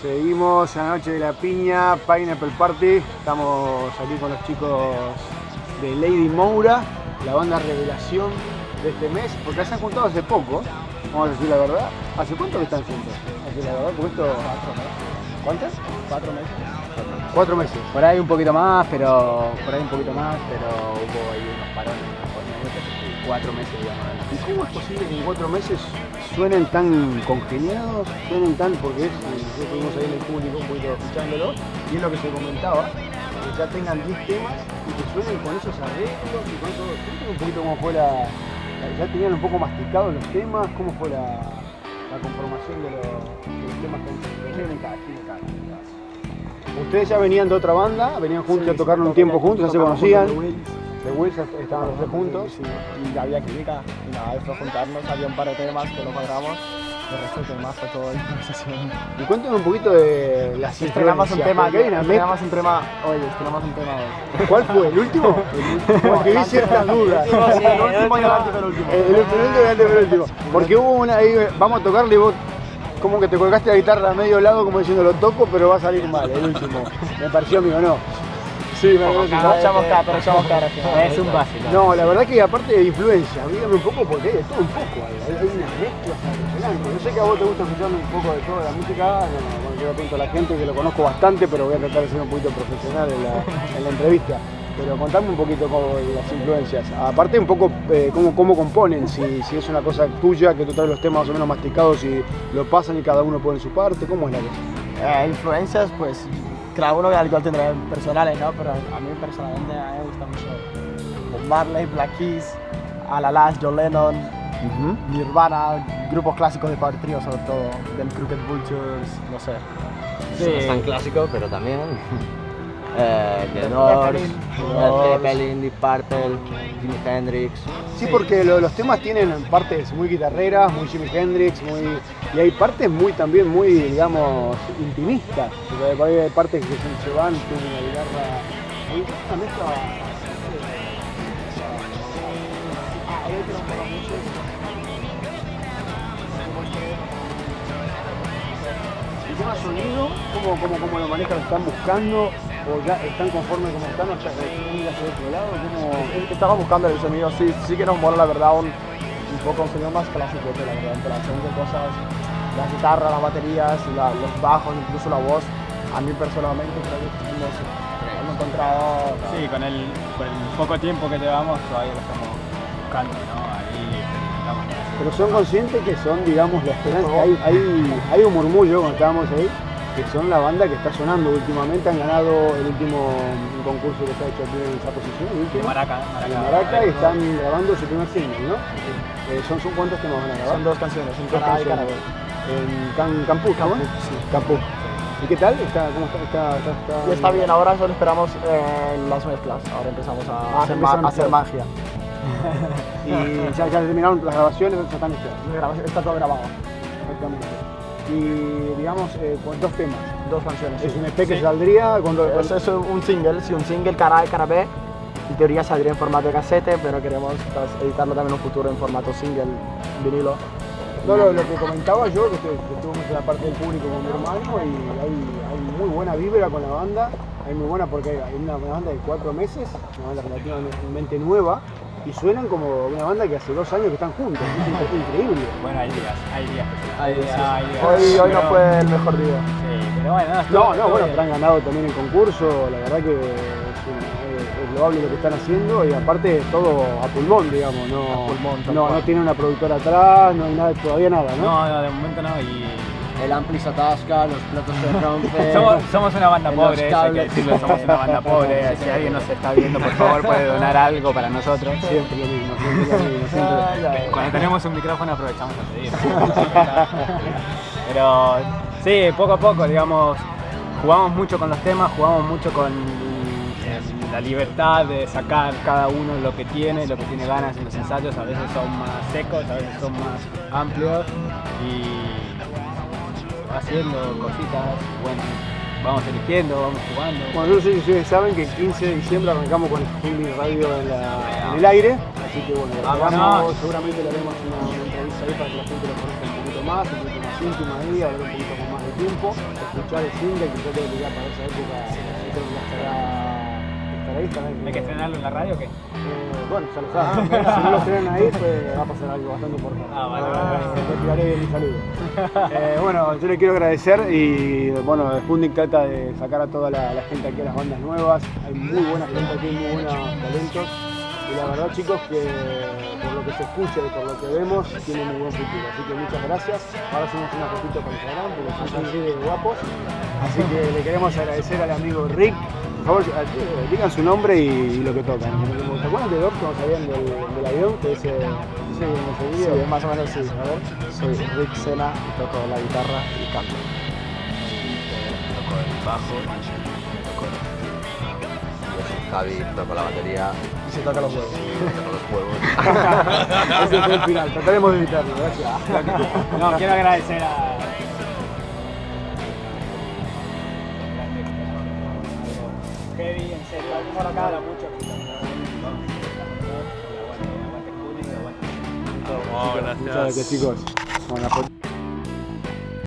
Seguimos en la noche de la piña, Pineapple Party. Estamos aquí con los chicos de Lady Moura, la banda revelación de este mes, porque se han juntado hace poco, vamos a decir la verdad. ¿Hace cuánto que están juntos? Hace la verdad, porque esto... ¿Cuántas? Cuatro meses. Cuatro meses. Por ahí un poquito más, pero por ahí un poquito más, pero hubo ahí unos parones por medio que cuatro meses, digamos. ¿Y cómo es posible que en cuatro meses suenen tan congeniados, suenen tan, porque es, estuvimos ahí en el público un poquito escuchándolo, y es lo que se comentaba, que ya tengan 10 temas y que suenen con esos arreglos y con todo. Cuéntame un poquito cómo fue la, ya tenían un poco masticados los temas, cómo fue la, la conformación de los, de los temas que tienen cada, tienen cada, cada. Ustedes ya venían de otra banda, venían juntos, Sí, ya tocaron un tiempo juntos, ya se conocían. De Wills estaban los tres juntos. Sí, y había química. Y nada, después juntarnos, había un par de temas que no cuadramos. El resto de temas fue todo improvisación. Y cuéntame un poquito de las Estrenamos un tema, estrenamos un tema hoy, estrenamos un tema hoy. ¿Cuál fue? ¿El último? Porque vi ciertas dudas. El último y el antepenúltimo. El el último y el antepenúltimo. Porque hubo una ahí, vamos a tocarle y vos como que te colgaste la guitarra a medio lado como diciendo lo toco pero va a salir mal el último. Me pareció mío, ¿no? Sí, me parece Pero echamos cara, pero echamos cara. Es un básico. No, la verdad que aparte de influencia, dígame un poco porque hay de todo un poco, hay, hay una mezcla impresionante. Yo sé que a vos te gusta escuchar un poco de toda la música, no, bueno, yo atento a la gente que lo conozco bastante, pero voy a tratar de ser un poquito profesional en la, en la entrevista. Pero contame un poquito cómo las influencias. Aparte un poco eh, cómo, cómo componen, si, si es una cosa tuya, que tú traes los temas más o menos masticados y lo pasan y cada uno pone su parte, ¿cómo es la cosa? Eh, influencias, pues cada uno al igual tendrá personales, ¿no? Pero a mí personalmente a mí me gusta mucho Bob Marley, Black Keys, Alalas, John Lennon, Nirvana, grupos clásicos de Power Trio sobre todo, del Crooked Vultures, no sé. No es tan clásico, pero también. Eh, The Doors, Zeppelin. Led Zeppelin, Deep Purple, Jimi Hendrix. Sí, porque lo- los temas tienen partes muy guitarreras, muy Jimi Hendrix, muy, y hay partes muy también muy, digamos, intimistas. Hay partes que van, tienen una guitarra. Hay una mezcla. El tema sonido, ¿cómo, cómo, cómo lo manejan? ¿Lo están buscando? ¿O ya están conformes como están? ¿O ya hacia otro lado? ¿Cómo, buscando el sonido, sí, sí que nos mola la verdad un, un poco un sonido más clásico, que la verdad, interacción de cosas, las guitarras, las baterías, la- los bajos, incluso la voz. A mí personalmente creo que no sé, hemos encontrado... Sí, con el, con el poco tiempo que llevamos todavía lo estamos buscando, ¿no? Ahí estamos. Pero son conscientes que son, digamos, la esperanza. Hay, hay, hay un murmullo cuando estábamos ahí, que son la banda que está sonando últimamente. Han ganado el último concurso que se ha hecho aquí en esa posición, el último. Maraca, En Maraca. Maraca y están grabando su primer single, ¿no? Eh, son, son cuántos temas van a grabar? Son dos canciones, un Dos canciones. En Can, sí. Campus. ¿Y qué tal? ¿Está, ¿Cómo está? está, está, está- Y está bien, ahora solo esperamos eh, las mezclas, ahora empezamos a, Ah, hacer, empezaron ma- a hacer ustedes. magia. Y ya, ya terminaron las grabaciones, ya están listas. Está todo grabado, Exactamente. Y digamos, eh, con dos temas. dos canciones. Es sí. un EP que Sí. saldría cuando. Es, es un single, sí, un single cara A cara B. En teoría saldría en formato de casete, pero queremos pues, editarlo también en un futuro en formato single, vinilo. No, lo, lo que comentaba yo, que, estu- que estuvimos en la parte del público con mi hermano y hay, hay muy buena vibra con la banda, hay muy buena porque hay una, una banda de cuatro meses, una banda relativamente nueva, y suenan como una banda que hace dos años que están juntos, es increíble. Bueno, hay días, hay días. Hay días, hay días. Hoy, hoy no fue el mejor día. Sí, pero bueno, no, No, bueno, bien. pero han ganado también el concurso, la verdad que loable lo que están haciendo y aparte todo a pulmón, digamos, no, A pulmón, tal no, no tiene una productora atrás, no hay nada, todavía nada, ¿no? No, no, de momento no. Y El ampli se atasca, los platos se rompen. somos, somos una banda pobre, eso hay que cables. decirlo, somos una banda pobre. Si alguien nos está viendo, por favor, puede donar algo para nosotros. Siempre lo mismo, siempre lo mismo, siempre. Cuando tenemos un micrófono aprovechamos a pedir. Pero sí, poco a poco, digamos, jugamos mucho con los temas, jugamos mucho con la libertad de sacar cada uno lo que tiene, lo que tiene ganas en los ensayos. A veces son más secos, a veces son más amplios y haciendo cositas. Bueno, vamos eligiendo, vamos jugando. Bueno, yo no sé si ustedes saben que el 15 de diciembre arrancamos con Streaming Radio en, la- en el aire, así que bueno, arrancamos, seguramente le haremos una, una entrevista ahí para que la gente lo conozca un poquito más, un poquito más íntima ahí, hablar un poquito con más tiempo escuchar el single que yo creo que ya para esa época yo creo que ya estará, ahí. ¿Hay que estrenarlo en la radio o qué? Eh, bueno, ya lo sabes. si no lo estrenan ahí, pues va a pasar algo bastante importante. Ah, vale, vale, vale. Tiraré bien mi saludo. Eh, bueno, yo le quiero agradecer y bueno, Sputnik trata de sacar a toda la, la gente aquí a las bandas nuevas. Hay muy buena gente aquí, muy buenos talentos. Y la verdad, chicos, que por lo que se escucha y por lo que vemos, tiene muy buen futuro. Así que muchas gracias. Ahora hacemos una fotito para Instagram, porque son así de guapos. Así que le queremos agradecer al amigo Rick. Por favor, eh, digan su nombre y, lo que tocan. ¿Se acuerdan de Doc cuando salían del, del avión? Que ese, ese Sí, más o menos sí. A ver, soy Rick Sena y toco la guitarra y canto. Toco el bajo, toco el... Javi, toco la batería, Y se toca los huevos. toco los huevos. Ese fue el final. Trataremos de evitarlo. Gracias. No, quiero agradecer a. Heavy, en serio, por acá habla mucho. Muchas gracias, chicos. Bueno, la foto-